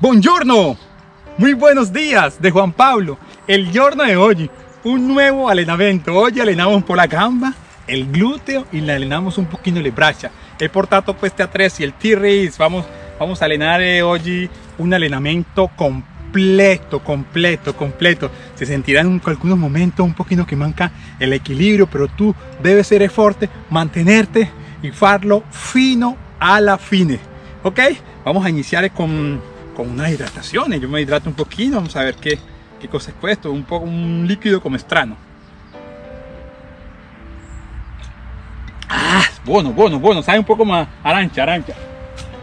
Buongiorno, muy buenos días de Juan Pablo. El giorno de hoy, un nuevo allenamento. Hoy allenamos por la gamba, el glúteo y le allenamos un poquito le braccia. He portato queste attrezzi, el T-Race, vamos, vamos a allenare oggi un allenamento completo, completo, completo. Se sentirá en algunos momentos un poquito que manca el equilibrio, pero tú debes ser fuerte, mantenerte y farlo fino a la fine. ¿Ok? Vamos a iniciar con, con una hidratación. Yo me hidrato un poquito, vamos a ver qué, qué cosa es esto. Un, poco, un líquido como extraño. Ah, bueno, bueno, bueno, sabe un poco más arancia, arancia.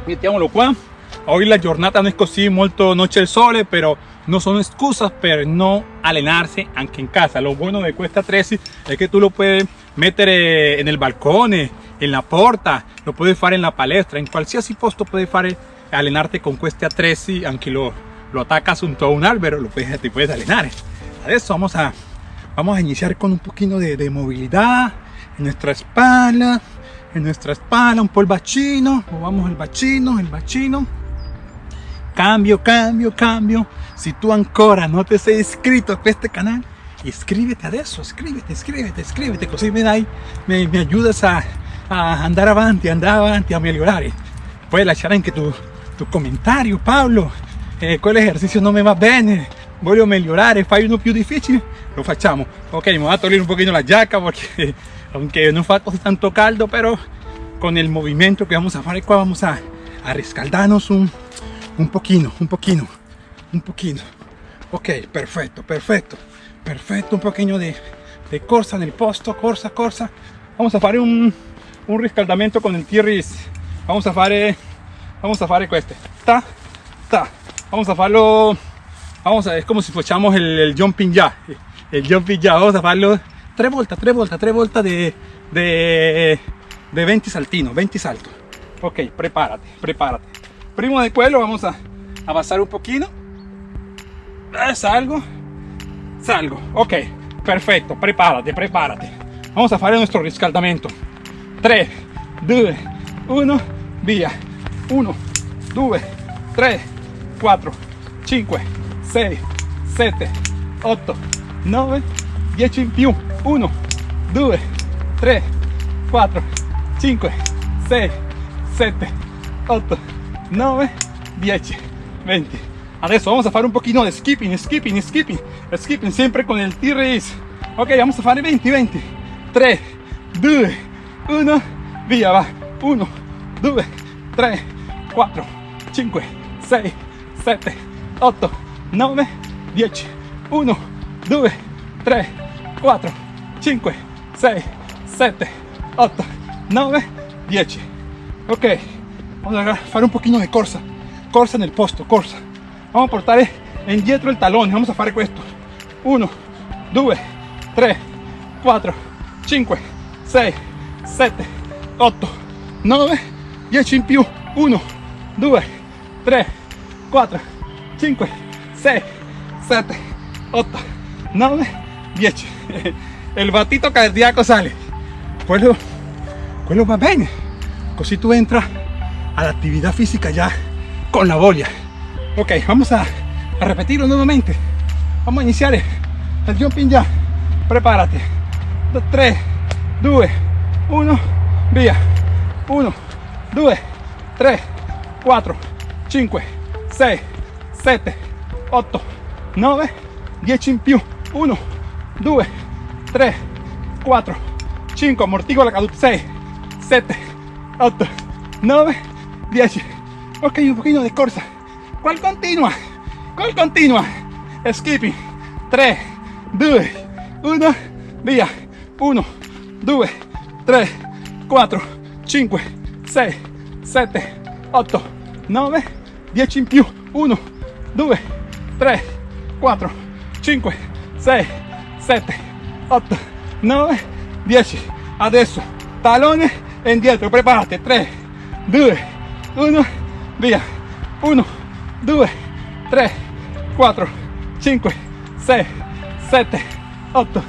Mettiamolo qua. Hoy la giornata no es così molto noche el sole, pero no son excusas per no allenarse anche en casa. Lo bueno de Cuesta 13 es que tú lo puedes meter eh, en el balcón, eh, en la porta, lo puedes hacer en la palestra, en qualsiasi posto puedes fare allenarte con Cuesta 13, aunque lo, lo atacas junto a un albero, lo puedes, te puedes allenare. Adesso vamos a, vamos a iniciar con un poquito de, de movilidad en nuestra espalda, en nuestra espalda, un po' il bacino, movamos el bacino, el bacino. Cambio, cambio, cambio. Si tú ancora no te sei iscrito a este canal, iscríbete adesso, iscríbete, iscríbete, iscríbete, così me, dai, me, me ayudas a, a andare avanti, andare avanti, a migliorare. Puoi lasciare anche tu, tu commentario, Paolo. Eh, quell'esercizio non mi va bene, voglio migliorare, fai uno più difficile, lo facciamo. Ok, me voy a togliere un poquito la giacca porque aunque no fa tanto caldo, pero con el movimiento que vamos a hacer vamos a, a rescaldarnos un, un poquito, un poquito, un poquito. Ok, perfecto, perfecto, perfecto, un poquito de, de corsa en el posto, corsa, corsa. Vamos a hacer un, un riscaldamento con el T-Ris. Vamos a fare, vamos a fare questo. Ta, ta. Vamos a farlo, vamos a, es como si fuéramos el, el jumping ya, el jumping ya. Vamos a farlo tres vueltas, tres vueltas, tres vueltas de, de, de 20 saltinos, 20 saltos. Ok, prepárate, prepárate. Primo de cuello, vamos a avanzar un poquito. Eh, salgo, salgo. Ok, perfecto, prepárate, prepárate. Vamos a hacer nuestro riscaldamento. 3, 2, 1, via. 1, 2, 3, 4, 5, 6, 7, 8, 9, 10 in più. 1, 2, 3, 4, 5, 6, 7, 8, 9, 10, 20. Adesso vamos a hacer un poquito de skipping, skipping, skipping, skipping, siempre con el T-Race. Ok, vamos a hacer 20, 20. 3, 2, 1, via, va. 1, 2, 3, 4, 5, 6, 7, 8, 9, 10. 1, 2, 3, 4, 5, 6, 7, 8, 9, 10. Ok, vamos a hacer un poquito de corsa. Corsa en el posto, corsa. Vamos a portare indietro il talone. Vamos a fare questo. 1, 2, 3, 4, 5, 6, 7, 8, 9, 10 in più. 1, 2, 3, 4, 5, 6, 7, 8, 9, 10. El batito cardíaco sale. Quello, quello va bene. Così tu entras a la actividad física ya con la bolia. Ok, vamos a, a repetirlo nuevamente. Vamos a iniciar el jumping ya. Prepárate. 3, 2, 1, via. 1, 2, 3, 4, 5, 6, 7, 8, 9, 10 in più. 1, 2, 3, 4, 5, amortigo la caduta. 6, 7, 8, 9, 10. Ok, un poquito de corsa. ¿Cuál continua? ¿Cuál continua? Skipping. 3, 2, 1, via. 1, 2, 3, 4, 5, 6, 7, 8, 9, 10 in più. 1, 2, 3, 4, 5, 6, 7, 8, 9, 10. Adesso talone indietro, preparate. 3, 2, 1, via. 1, 2, 3, 4, 5, 6, 7, 8,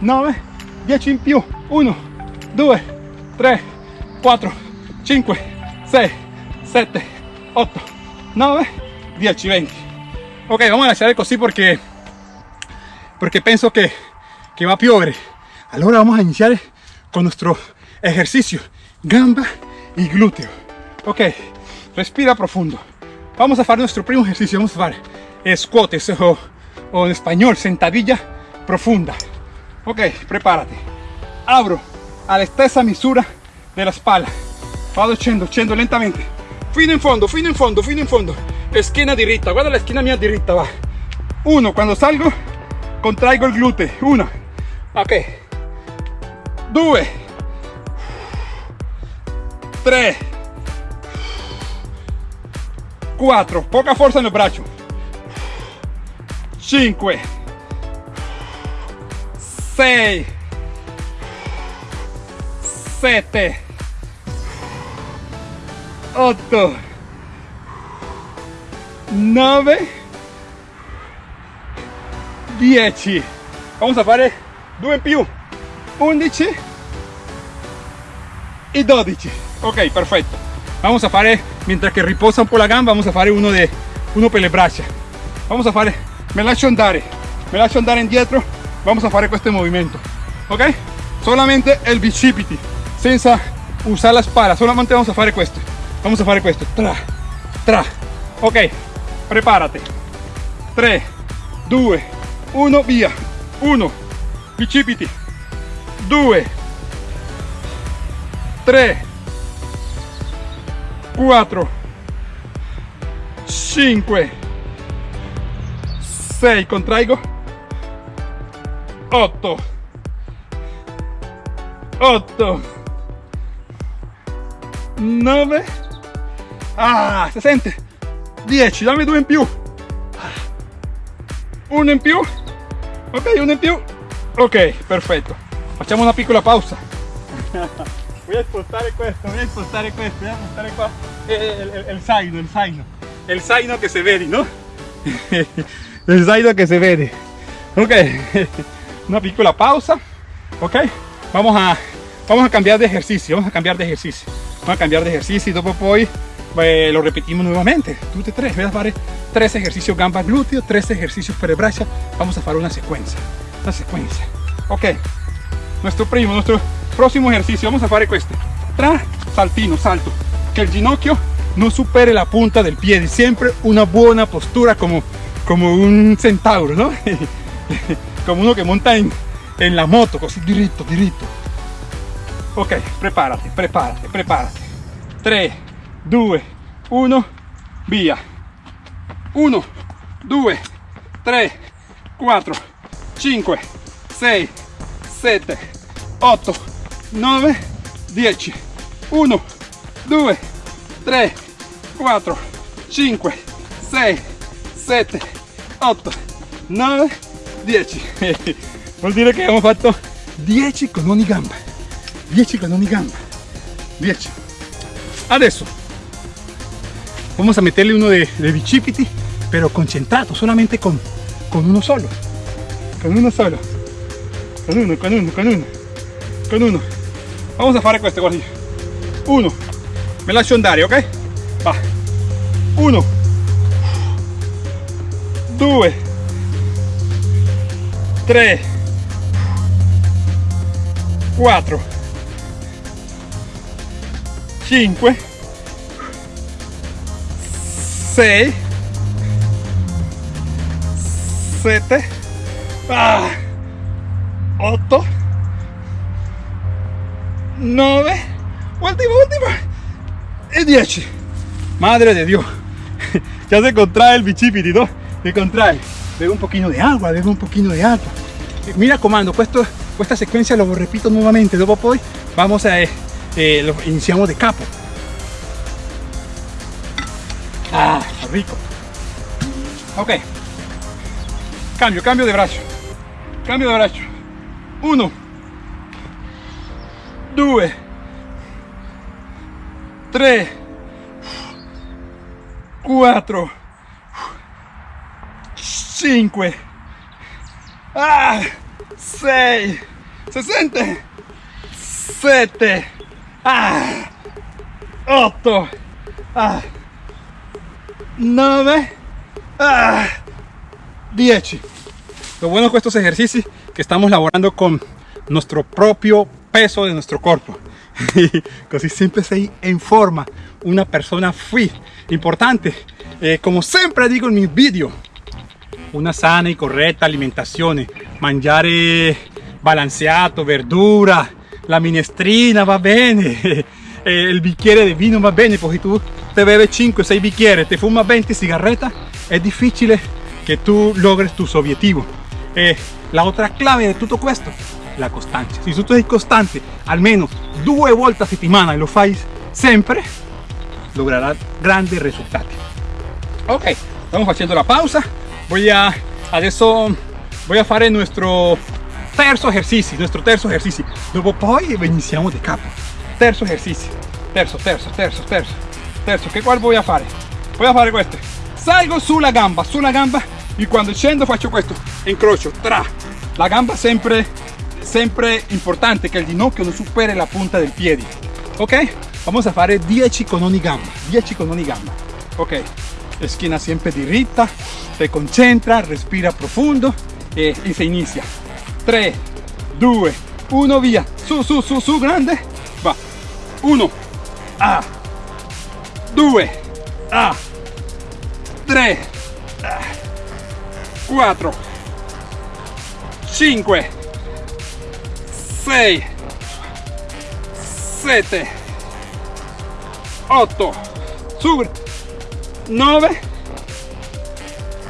9, 10 in più. 1, 2, 3, 4, 5, 6, 7, 8, 9, 10, 20. Ok, vamos a lasciare così perché, perché penso che, che va a piovere. Allora vamos a iniciar con nuestro ejercicio, gamba y glúteo. Ok, respira profundo. Vamos a hacer nuestro primo ejercicio, vamos a hacer squats o, o en español, sentadilla profunda. Ok, prepárate. Abro a la stessa misura della spalla. Vado scendo, scendo lentamente. Fino in fondo, fino in fondo, fino in fondo. Schiena diritta, guarda la schiena mia diritta, va. Uno, quando salgo, contraigo il gluteo. Uno. Ok. Due. Tre. Quattro. Poca forza nel braccio. Cinque. Sei. Sette. 8 9 10 vamos a fare due in più. 11 y 12 ok perfecto vamos a fare mientras que riposa un po' la gamba vamos a fare uno de uno per le braccia. Vamos a fare me lascio andare me lascio andare indietro vamos a fare questo movimento. Ok solamente el bicipiti senza usar la spalla solamente vamos a fare questo vamos a fare questo tra tra. Ok prepárate. 3 2 1 via 1 bicipiti 2 3 4 5 6 contraigo. 8 8 9 Ah, si sente? 10, dammi due in più. Uno in più. Ok, uno in più. Ok, perfetto. Facciamo una piccola pausa. voy a spostare questo, voy a spostare questo, voy a spostare qua. El, el, el zaino, el zaino. El zaino que se vede, ¿no? el zaino que se vede. Ok, una piccola pausa. Ok, vamos a, vamos a cambiar de ejercicio, vamos a cambiar de ejercicio. Vamos a cambiar de ejercicio y dopo poi eh, lo repetimos nuevamente, tutti tres, voy a hacer tres ejercicios gamba glúteo, tres ejercicios per braccia, vamos a hacer una secuencia, una secuencia, ok, nuestro primo, nuestro próximo ejercicio, vamos a hacer este, tra, saltino, salto, que el ginocchio no supere la punta del pie, siempre una buena postura como, como un centauro, ¿no? como uno que monta en, en la moto, così diritto, diritto. Ok, prepárate, prepárate, prepárate. 3, 2 1 via. 1 2 3 4 5 6 7 8 9 10 1 2 3 4 5 6 7 8 9 10 vuol dire che abbiamo fatto 10 con ogni gamba 10 con ogni gamba 10 adesso vamos a meterle uno de, de bicipiti pero concentrado solamente con, con uno solo. Con uno solo. Con uno, con uno, con uno. Con uno. Vamos a fare questo guardi uno. Me lascio andare ok va. Uno. Due. Tre quattro cinque 6 7 ah, 8 9 último, último y 10 madre de Dios. Ya se contrae el bichipiti ¿no? se contrae. Bebe un poquito de agua bebe un poquito de agua. Mira comando questo, esta secuencia lo repito nuevamente. Luego poi vamos a eh, eh, lo iniciamos de capo Rico. Cambio, cambio de brazo. Cambio de brazo. Uno. Dos. Tres. Cuatro. Cinco. Ah, seis. Sesenta. Siete. Ah, ocho. Ah. 9, Ah, 10. Lo bueno con estos ejercicios que estamos laborando con nuestro propio peso de nuestro cuerpo. Y así siempre se en forma una persona fit. Importante, eh, como siempre digo en mis vídeos, una sana y correcta alimentación, mangiare balanceato, verdura, la minestrina va bene, el bicchiere de vino va bene, porque tú te bebes 5 o 6 bicchieri, te fumas 20 cigarretas, es difícil que tú logres tus objetivos. Eh, la otra clave de todo esto, la constancia. Si tú eres constante, al menos dos vueltas a semana y lo fais siempre, lograrás grandes resultados. Ok, estamos haciendo la pausa. Voy a, adesso voy a hacer nuestro terzo ejercicio, nuestro terzo ejercicio. Dopo poi iniziamo de capo. Terzo ejercicio. Terzo, terzo, terzo, terzo. Terzo, che qual voy a fare? Voy a fare questo. Salgo sulla gamba, sulla gamba y cuando scendo faccio questo. Incrocio, tra. La gamba sempre, sempre importante que el ginocchio non supere la punta del piede. Ok? Vamos a fare 10 con ogni gamba. 10 con ogni gamba. Ok? Esquina siempre dirita, te concentra, respira profundo e, y se inicia. 3, 2, 1, via. Su, su, su, su, grande. Va. 1, A. 2, A. 3, 4, 5, 6, 7, 8, su, 9,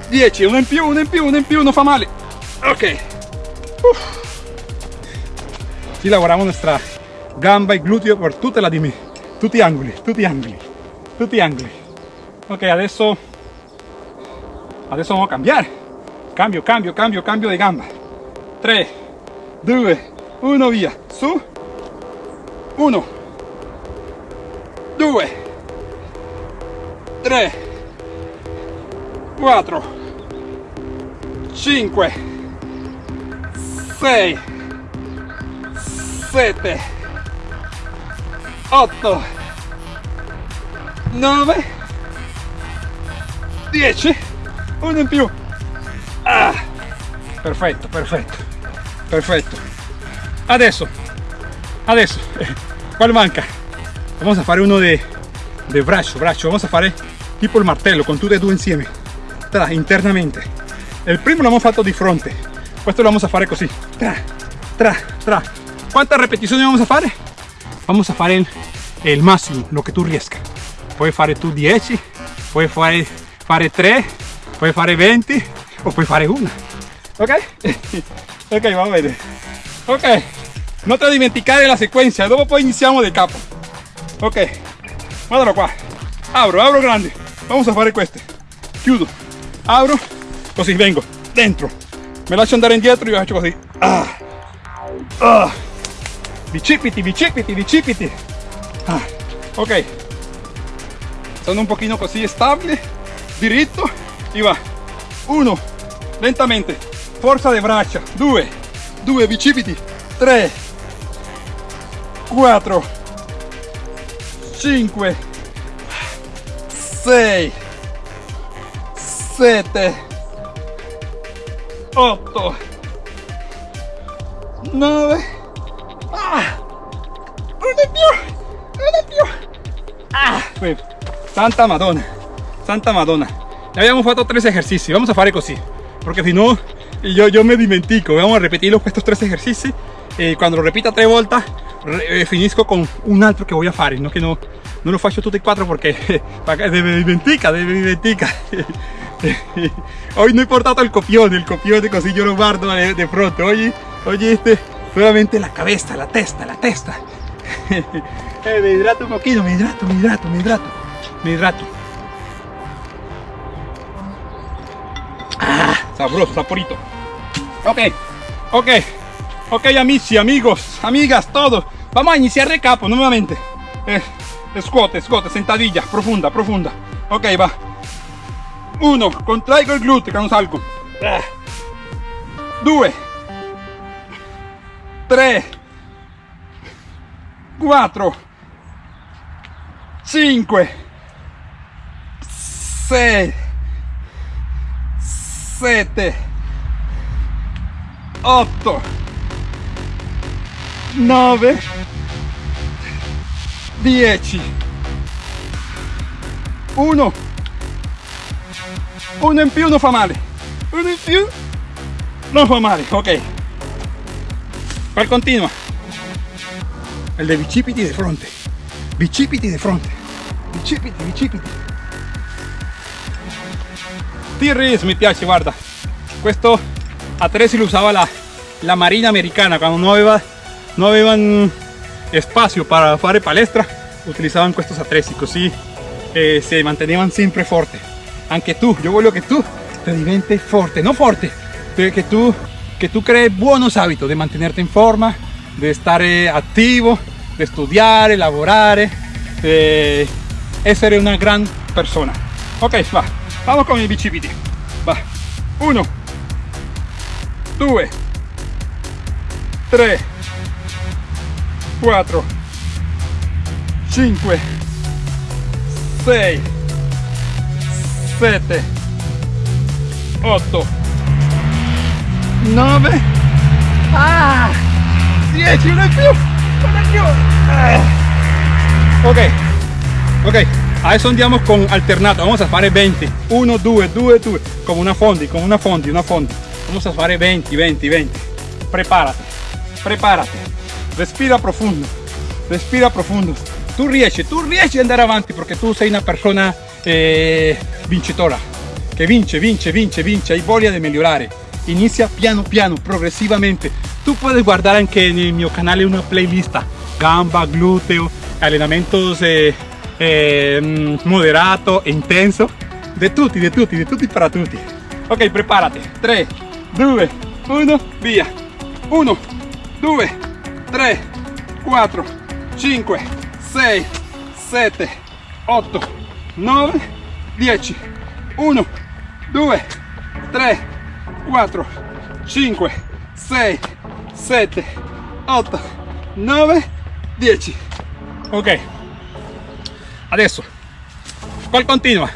10, uno in più, uno in più, uno in più, non fa male. Ok. Si lavoramos nuestra gamba y glúteo por tutta la dimi, tutti angoli, tutti angoli, tutti angoli. Ok, adesso, adesso vamos a cambiar. Cambio, cambio, cambio, cambio de gamba. 3, 2, 1, via. Su. 1, 2, 3, 4, 5, 6, 7, 8, 9, 10, uno in più. Ah, perfetto, perfetto, perfetto. Adesso, adesso, ¿cuál manca? Vamos a fare uno de, de braccio. Vamos a fare tipo il martello con tutte e due insieme, tra, internamente. Il primo l'abbiamo fatto di fronte, questo lo vamos a fare così, tra, tra, tra. ¿Cuántas repeticiones vamos a hacer? Vamos a hacer el, máximo, lo que tú riesca. Puedes hacer tú 10, puedes hacer 3, puedes hacer 20 o puedes hacer una. Ok? ok, vamos a ver. Ok, no te dimenticare la secuencia, luego pues iniciamos de capo. Ok, guardalo qua. Abro, abro grande. Vamos a hacer este. Chiudo, abro, così vengo, dentro. Me lascio andare indietro lo faccio così. Ah. Ah bicipiti, bicipiti, bicipiti. Ah, ok. Sono un pochino così stabile, diritto. Y va. Uno, lentamente, forza de braccia. Due, due bicipiti. Tre, quattro, cinque, sei, sette, otto, nove, Ah, ¡Un più! Ah, Santa Madonna, Santa Madonna. Ya habíamos hecho tres ejercicios, vamos a hacer así, porque si no, yo, yo me dimentico. Vamos a repetir estos tres ejercicios. y cuando lo repita tres vueltas, eh, finisco con un altro que voy a hacer, no que no, no lo faccio tutti e quattro porque me dimentica, me dimentica. Hoy no he portado el copión, el copión de così yo lo guardo de, pronto. Oye, oye este Nuevamente la cabeza, la testa, la testa. Eh, me hidrato un poquito, me hidrato, me hidrato, me hidrato, me hidrato. Ah, sabroso, saporito. Ok, ok, ok, amici, amigos, amigas, todos. Vamos a iniciar de capo nuevamente. Eh, squat, squat, sentadilla, profunda, profunda. Ok, va. Uno, contraigo el glúteo, que no salgo. Ah. Due, 3 4 5 6 7 8 9 10 1 uno. In più non fa male uno in più non fa male ok. ¿Cuál continua? El de bicipiti de fronte. Bicipiti de fronte. Bicipiti, bicipiti. T-Rex mi piace, guarda. Questo attrezzi lo usava la, la marina americana quando no aveva, no avevano spazio para fare palestra utilizzavan questi attrezzi così eh, si mantenevano sempre forte anche tu io voglio che tu te diventi forte no forte perché tu que tú crees buenos hábitos de mantenerte en forma, de estar activo, de estudiar, elaborar, de ser una gran persona. Ok, va, vamos con el bicipiti. Va, uno, dos, tres, cuatro, cinco, seis, siete, ocho, 9 ah 10 uno in più uno in più ah. ok ok adesso andiamo con alternato. Vamos a fare 20 1 2 2 2 come una fondi come una fondi una fondi. Vamos a fare 20 20 20 prepárate prepárate. Respira profundo respira profundo. Tu riesci tu riesci ad andare avanti perché tu sei una persona eh, vincitora che vince vince vince vince hai voglia di migliorare inicia piano piano, progresivamente. Tú puedes guardar anche nel mio canale una playlist gamba, glúteo, entrenamientos eh, eh, moderato e intenso, de tutti, de tutti, de tutti para tutti. Ok, prepárate. 3, 2, 1, via. 1, 2, 3, 4, 5, 6, 7, 8, 9, 10. 1, 2, 3, 4, 5, 6, 7, 8, 9, 10. Ok. Adesso, ¿cuál continua?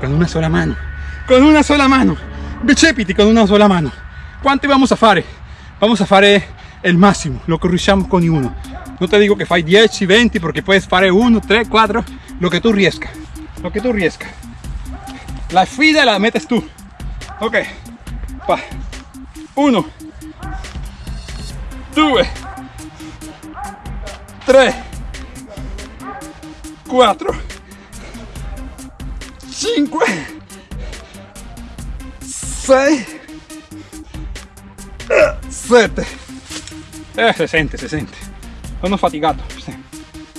Con una sola mano. Con una sola mano. Bicipiti con una sola mano. ¿Cuánto vamos a fare? Vamos a fare el máximo, lo que riusciamo con uno. No te digo que fai 10, 20, porque puedes fare 1, 3, 4, lo que tú riesca. Lo que tú riesca. La fida la metes tú. Ok. Va. Uno. Due. Tre. Quattro. Cinque. Sei. Sette. Eh, si sente, si sente. Sono fatigato.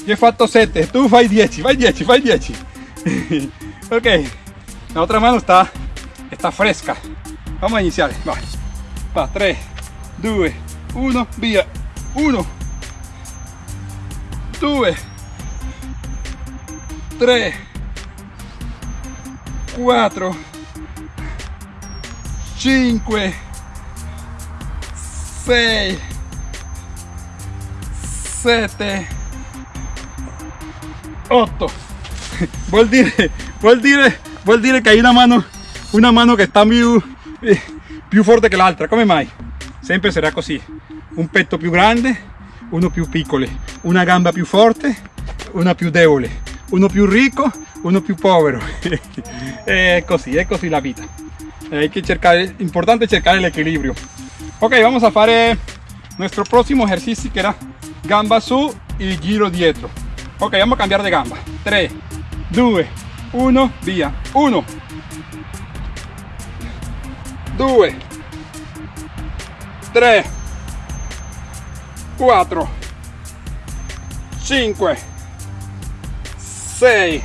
Io ho fatto 7, tu fai 10, fai 10, fai 10. ok, la otra mano está, está fresca. Vamos a iniciar. Va. Va. 3, 2, 1, via. 1, 2, 3, 4, 5, 6, 7, 8. Vuol dire, vuol dire, vuol dire che hai una mano, una mano che sta più più forte che l'altra come mai? sempre sarà così un petto più grande uno più piccolo una gamba più forte una più debole uno più ricco uno più povero. È così è così la vita. Hay que cercar importante cercar el equilibrio. Ok vamos a fare nuestro próximo ejercicio que era gamba su y giro dietro. Ok vamos a cambiar de gamba. 3 2 1 via 1 2 3 4 5 6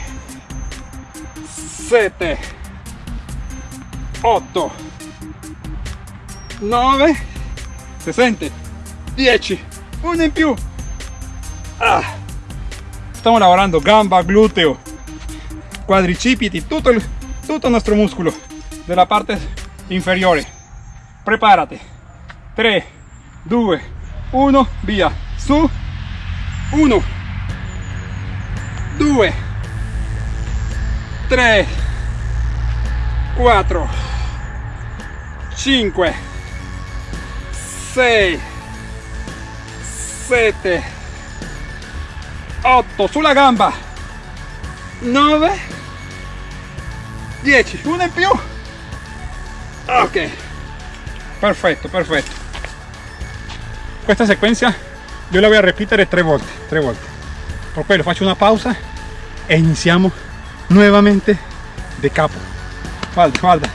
7 8 9 se sente 10 uno in più ah. stiamo lavorando gamba gluteo quadricipiti tutto il, tutto il nostro muscolo della parte inferiore prepárate. 3 2 1 via su 1 2 3 4 5 6 7 8 sulla gamba. 9 10 una in più. Ok. Perfetto perfetto. Questa sequenza io la voy a ripetere tre volte tre volte por quello faccio una pausa e iniziamo nuovamente de capo. Guarda guarda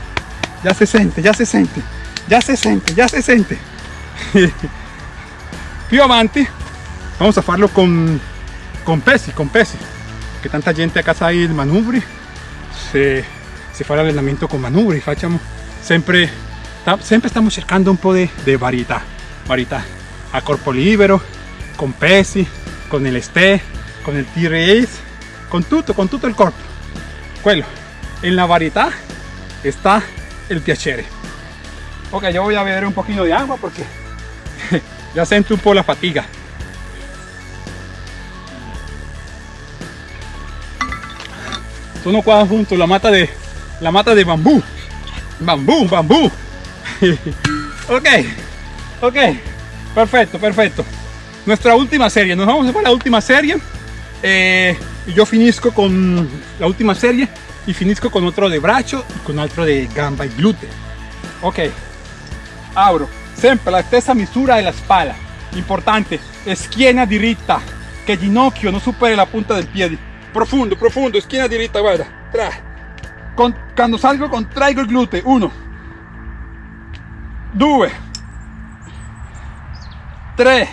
ya se siente ya se siente ya se siente ya se siente. Più avanti vamos a farlo con con pesi con pesi. Que tanta gente a casa hay il manubri. Se, se fa l'allenamento con manubri facciamo sempre sempre stiamo cercando un po' di, di varietà varietà a corpo libero con pesi con el ste con el T-Race con tutto con tutto il corpo en la varietà está el piacere. Ok yo voy a beber un poquito de agua porque ya siento un po' la fatiga. Sono qua junto la mata de la mata de bambú. Bambú bambú. Ok ok. Perfecto perfecto. Nuestra última serie. Nos vamos a para la última serie eh, yo finisco con la última serie y finisco con otro de braccio y con otro de gamba y glúteo ok. Abro. Sempre la stessa misura della spalla importante. Schiena diritta che ginocchio non superi la punta del piede profundo profundo. Schiena diritta guarda con, quando salgo contraigo il gluteo 1 2 3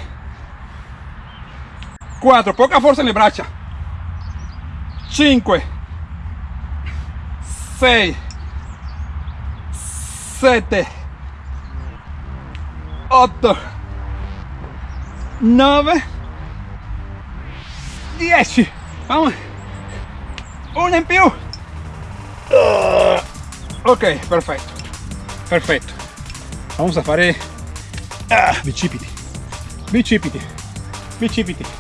4 poca forza nelle braccia. 5 6 7 8 9 10 vamos una in più. Ok perfetto. Perfetto. Vamos a fare ah, bicipiti. Bicipiti. Bicipiti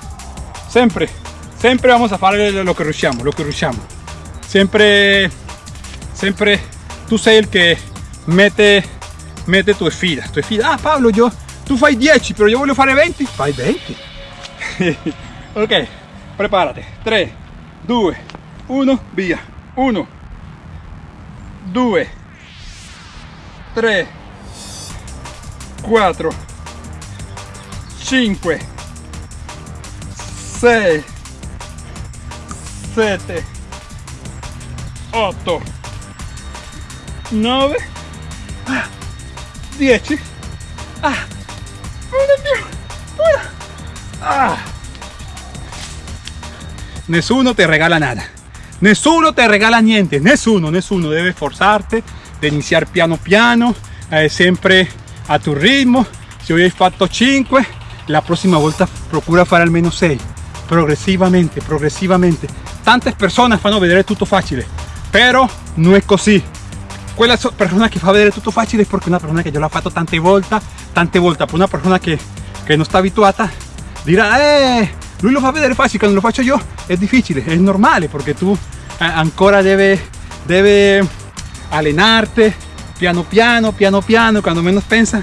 sempre sempre vamos a fare lo che riusciamo lo che riusciamo sempre sempre tu sei il che mette mette tu sfida tu sfida ah Paolo io tu fai 10 però io voglio fare 20 fai 20 ok preparati 3 2 1 via. 1 2 3 4 5 6 7 8 9 10 ah, ah. nessuno te regala nada. Nessuno te regala niente. Nessuno nessuno debe forzarte de iniciar piano piano eh, sempre a tu ritmo. Si hoy hai fatto 5 la prossima volta procura fare almeno 6 progressivamente progressivamente tante persone fanno vedere tutto facile però non è così quella persona che fa vedere tutto facile è perché una persona che già l'ha fatto tante volte tante volte per una persona che, che non sta abituata dirà eh lui lo fa vedere facile quando lo faccio io è difficile è normale perché tu eh, ancora deve deve allenarte piano piano piano piano cuando menos pensa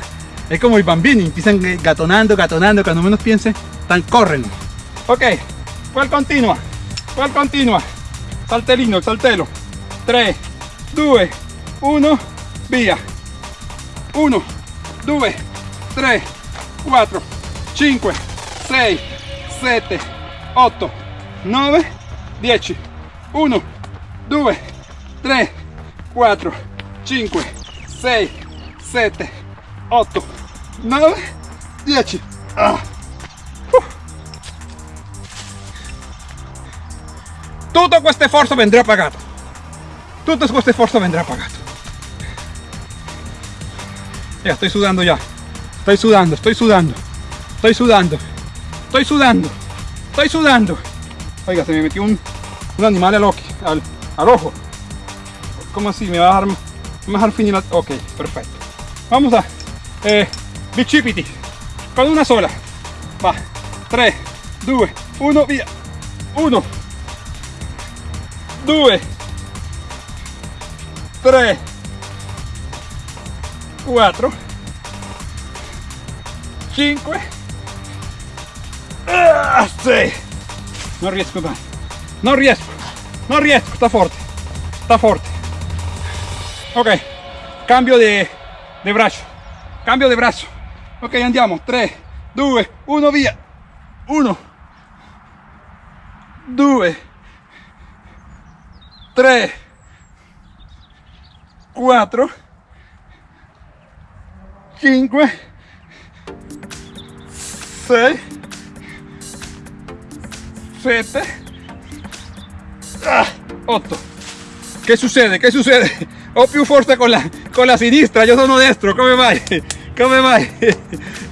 es como i bambini empiezan gatonando gatonando cuando menos piensen tan corren ok cuál continua cuál continua saltelino saltelo. 3 2 1 via 1 2 3 4 5 6 7 8 9 10 1 2 3 4 5 6 7 8 9 10 ah. Tutto questo sforzo vendrà pagato tutto questo sforzo vendrà pagato ya estoy sudando ya. Estoy sudando estoy sudando. Estoy sudando. Estoy sudando. Estoy sudando. Oiga se me metió un, un animal al, al, al ojo. Como así me va a dejar, me va a ok perfecto. Vamos a eh, con una sola. Va. 3 2 1 via 1 2 3 4 5 ah, 6 non riesco dai non riesco. Non riesco. Sta forte. Sta forte. Ok. Cambio di, di braccio. Cambio di braccio. Ok andiamo. 3 2 1 via. 1 2 3 4 5 6 7 8 che succede? che succede? ho più forza con la, con la sinistra io sono destro come mai? come mai?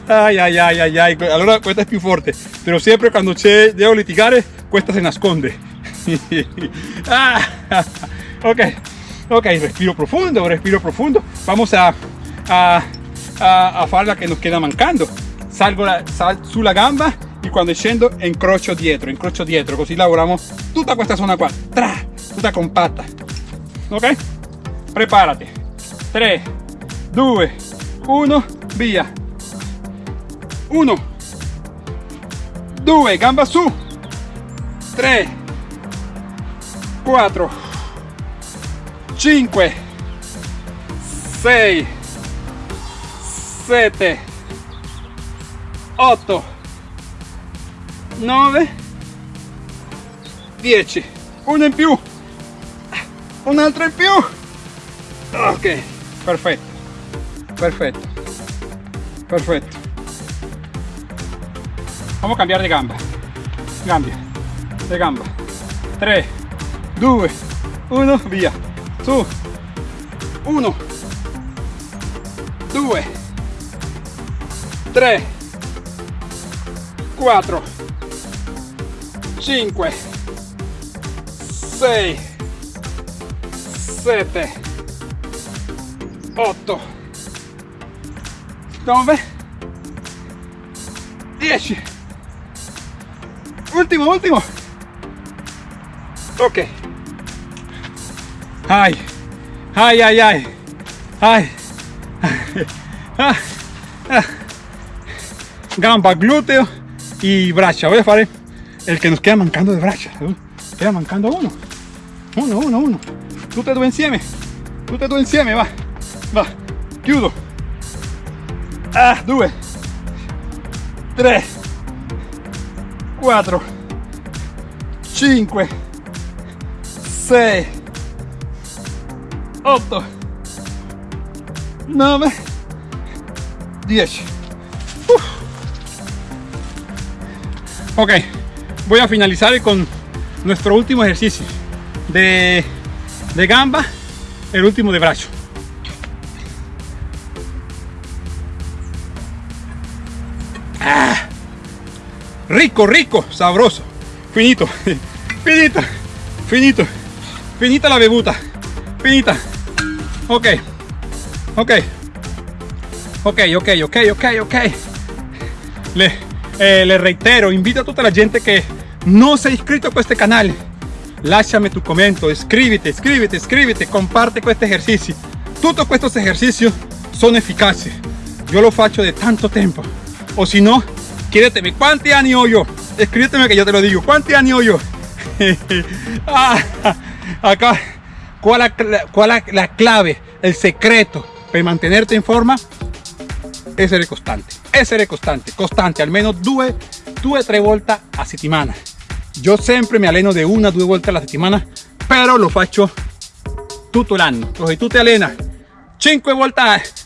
ay ay ay ay ay allora questa è più forte pero siempre cuando c'è devo litigare questa se nasconde ah, ok. Ok respiro profundo respiro profundo. Vamos a a, a, a fare la queda mancando. Salgo la, sal gamba e quando scendo incrocio dietro incrocio dietro. Così lavoriamo tutta questa zona qua tra, tutta ok. Preparati 3 2 1 via 1 2 gamba su. 3 4 5 6 7 8 9 10 uno in più. Un altro in più. Ok perfetto. Perfetto. Perfetto. Vamos a cambiar de gamba cambia. De gamba 3 2 1 via. Su. 1 2 3 4 5 6 7 8 9 10 ultimo ultimo. Ok ay ay ay ay ay. Gamba glúteo y braccia voy a fare el que nos queda mancando de braccia queda mancando uno. Uno uno uno. Tutte due insieme tutte due insieme va. Va. Chiudo ah due. Tre quattro cinque sei otto nove. Dieci Uf. ok voy a finalizar con nuestro último ejercicio de, de gamba el último de brazo. Ah, rico rico sabroso finito finito finito finita la bevuta finita ok. Ok. Ok ok ok ok ok. Le, eh, le reitero invito a tutta la gente che non si è iscritto a questo canale lasciami tu commento iscriviti iscriviti iscriviti comparte questi esercizi tutti questi esercizi sono efficaci io lo faccio da tanto tempo o si no chiedetemi quanti anni ho io escríbeteme que yo te lo digo. Anni ho io ah, acá cuál cuál la, la clave el secreto para mantenerte en forma essere costante essere costante costante almeno due due tre volte a settimana io sempre mi alleno di una due volte alla settimana però lo faccio tutto l'anno se tu ti allena 5 volte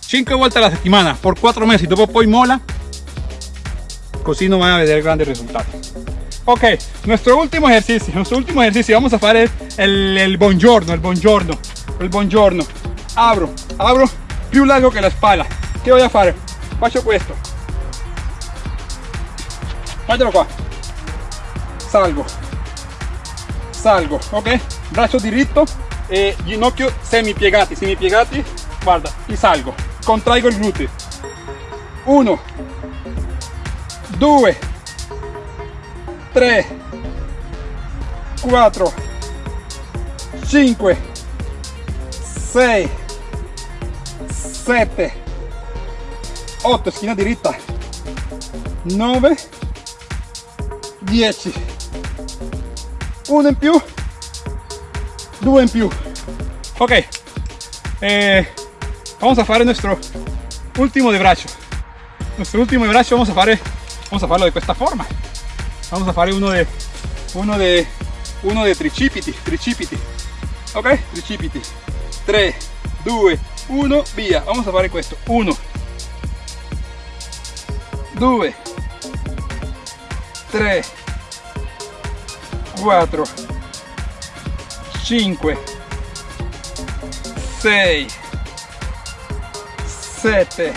5 volte alla settimana per 4 mesi dopo poi mola così non van a vedere grandi risultati ok nuestro último ejercicio nuestro último ejercicio vamos a fare el, el buongiorno el buongiorno el buongiorno abro abro più largo che la spalla che voy a fare faccio questo guardalo qua salgo. Salgo ok. Braccio diritto e ginocchio semi piegati semi piegati guarda e salgo. Contraigo il gluteo 1 2 3 4 5 6 7 8 schiena diritta 9 10 uno in più due in più. Ok eh, vamos a fare nuestro último de brazo nuestro último de brazo vamos a fare vamos a farlo de esta forma vamos a fare uno de uno de uno de tricipiti tricipiti. Ok? Tricipiti. 3 2 1 via. Vamos a fare questo. 1 2 3 4 5 6 7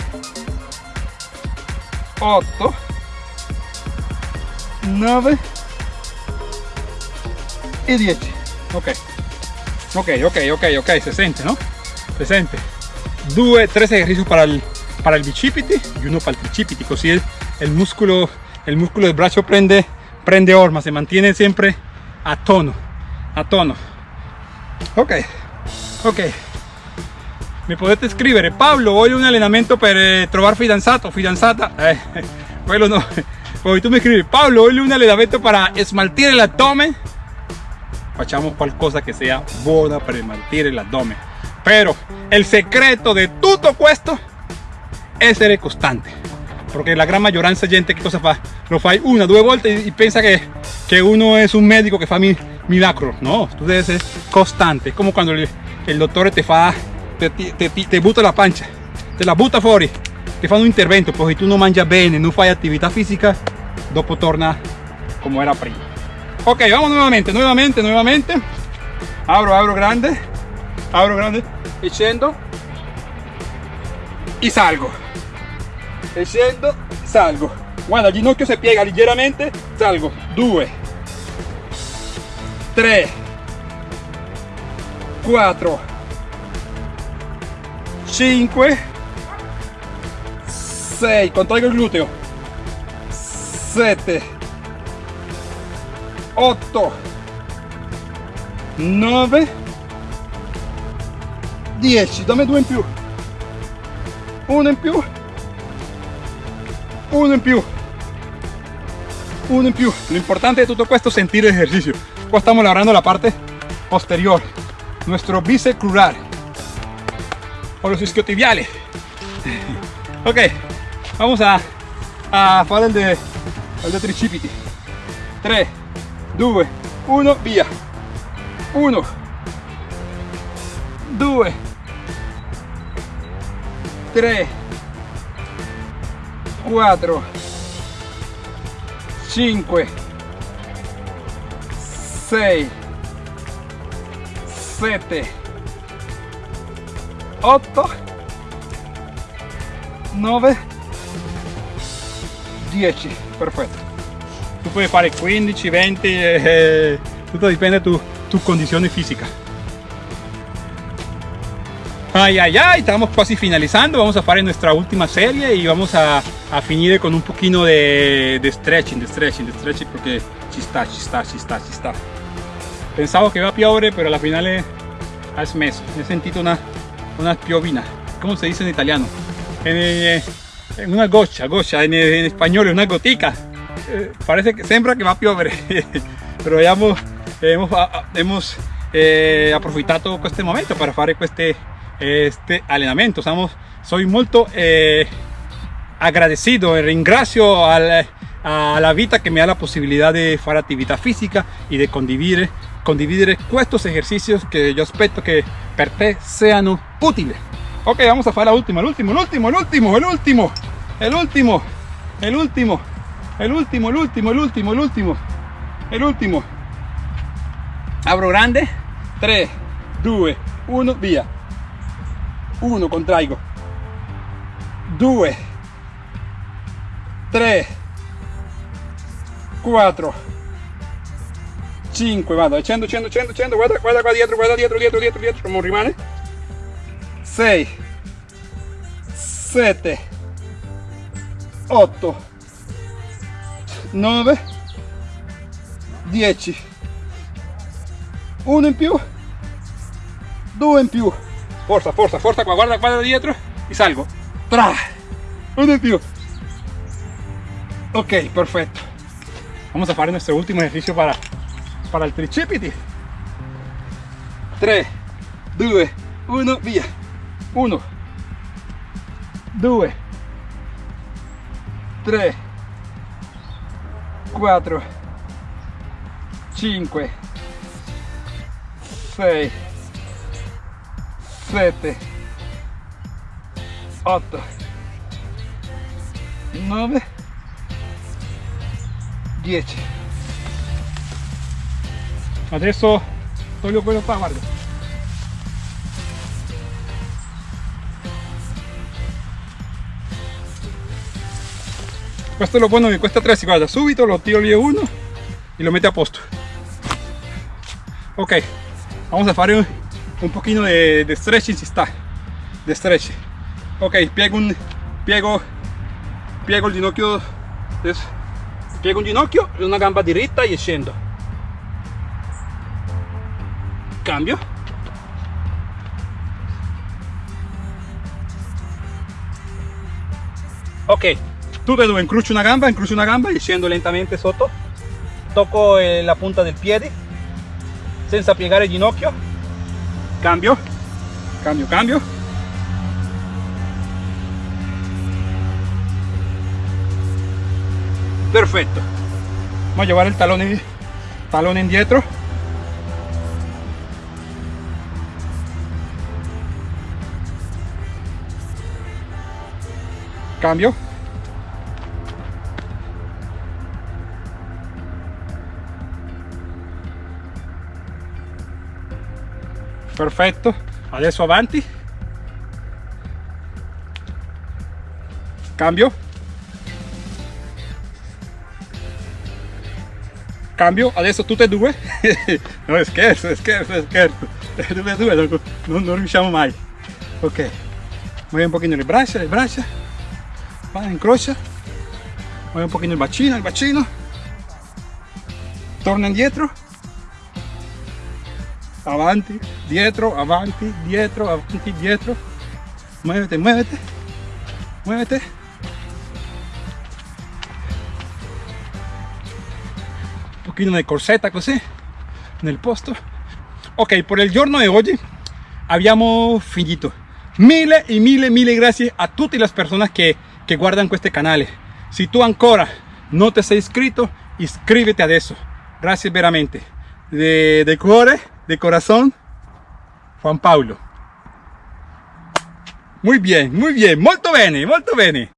8 9 y 10 ok. Ok ok ok ok. Se siente no se siente 2 3 ejercicios para el para el bicipiti y uno para el tricipiti. Così el, el músculo el músculo del brazo prende prende orma se mantiene siempre a tono a tono. Ok ok. Mi potete scrivere Pablo voglio un allenamento per eh, trovar fidanzato fidanzata eh, quello no poi tu mi scrivi Pablo voglio un allenamento para smaltire l'addome facciamo qualcosa che sia buona per smaltire l'addome pero el secreto de tutto questo è essere costante porque la gran mayoría de gente que cosa fa lo fai una due volte y piensa que, que uno es un médico que fa mi, milagro. No tú debes ser constante. Como cuando el, el doctor te fa te, te, te, te butta la pancia te la butta fuori te fa un intervento pues si tú no mangias bene no fai actividad física dopo torna como era prima ok vamos nuevamente nuevamente nuevamente. Abro abro grande. Abro grande. Scendo y salgo. E salgo. Guarda il ginocchio si piega leggermente salgo. 2 3 4 5 6 contraigo il gluteo 7 8 9 10 dammi due in più. Uno in più. Uno in più. Uno in più. Lo importante de todo esto es sentir el ejercicio estamos lavorando la parte posterior. Nuestro bíceps crural o los isquiotibiales. Ok vamos a, a fare el de, de tricipiti 3 2 1 via. 1 2 3 4 5 6 7 8 9 10 perfetto tu puoi fare 15 20 eh, tutto dipende tu, tu condizione fisica Ay, ay, ay, estamos casi finalizando, vamos a hacer nuestra última serie y vamos a, a finir con un poquito de, de, stretching, de stretching, de stretching porque ci sta, ci sta, ci sta, ci sta. Pensavo che va piovere, pero alla finale ha smesso, he sentido una, una piovina, ¿cómo se dice en italiano? En una goccia, goccia, en, en español, una gotica. Eh, parece que sembra que va a piovere, pero hemos, hemos, hemos eh, approfittato questo momento para fare queste este allenamento Estamos, soy molto eh, agradecido ringrazio al, a la vita che mi ha la possibilità di fare attività fisica e di condividere, condividere estos ejercicios que yo aspetto che per te siano utili ok vamos a fare última el último el último el último, el último, el último, el último, el último, el último, el último. Abro grande. 3, 2, 1, via. 1, contraigo. 2, 3, 4, 5, vado, accendo, accendo, accendo, accendo, guarda, guarda qua dietro, guarda dietro, dietro, dietro, dietro, non rimane. 6, 7, 8 9 10 1 in più 2 in più forza forza forza qua guarda guarda dietro y salgo tra uno più. Ok, perfecto. Vamos a hacer nuestro último ejercicio para, para el tricipiti. 3, 2, 1, via. 1, 2, 3, 4, 5, 6, 7, 8, 9, 10. Adesso toglio quello qua, guarda. Questo è lo bueno di questa attrezzi, guarda, subito lo tiro lì uno y lo mete a posto. Ok, vamos a hacer un, un poquito de, de stretching si sta, de stretching. Ok, piego un, piego, piego il ginocchio, adesso, piego un ginocchio una gamba diritta e scendo. Cambio. Ok, tutte e due, una gamba, incrocio una gamba scendo lentamente sotto. Tocco eh, la punta del piede senza piegare il ginocchio. Cambio, cambio, cambio. Perfetto. Vamos a llevar el talón, talón indietro. Cambio. Perfetto. Adesso avanti. Cambio. Cambio. Adesso tutte e due. No scherzo scherzo scherzo. Tutte e due non, non, riusciamo mai. Ok. Muove un pochino le braccia le braccia. Va incrocia. Muove un pochino il bacino il bacino. Torna indietro avanti, dietro, avanti, dietro, avanti, dietro. Muévete, muévete, muévete. Un pochino di corsetta così nel posto. Ok, por il giorno di oggi abbiamo finito. Mille e mille, mille grazie a tutte le persone che, che guardano questo canale. Se tu ancora non ti sei iscritto, iscriviti adesso. Grazie veramente. De, de cuore de corazón, Juan Paulo. Muy bien, muy bien, molto bene, molto bene.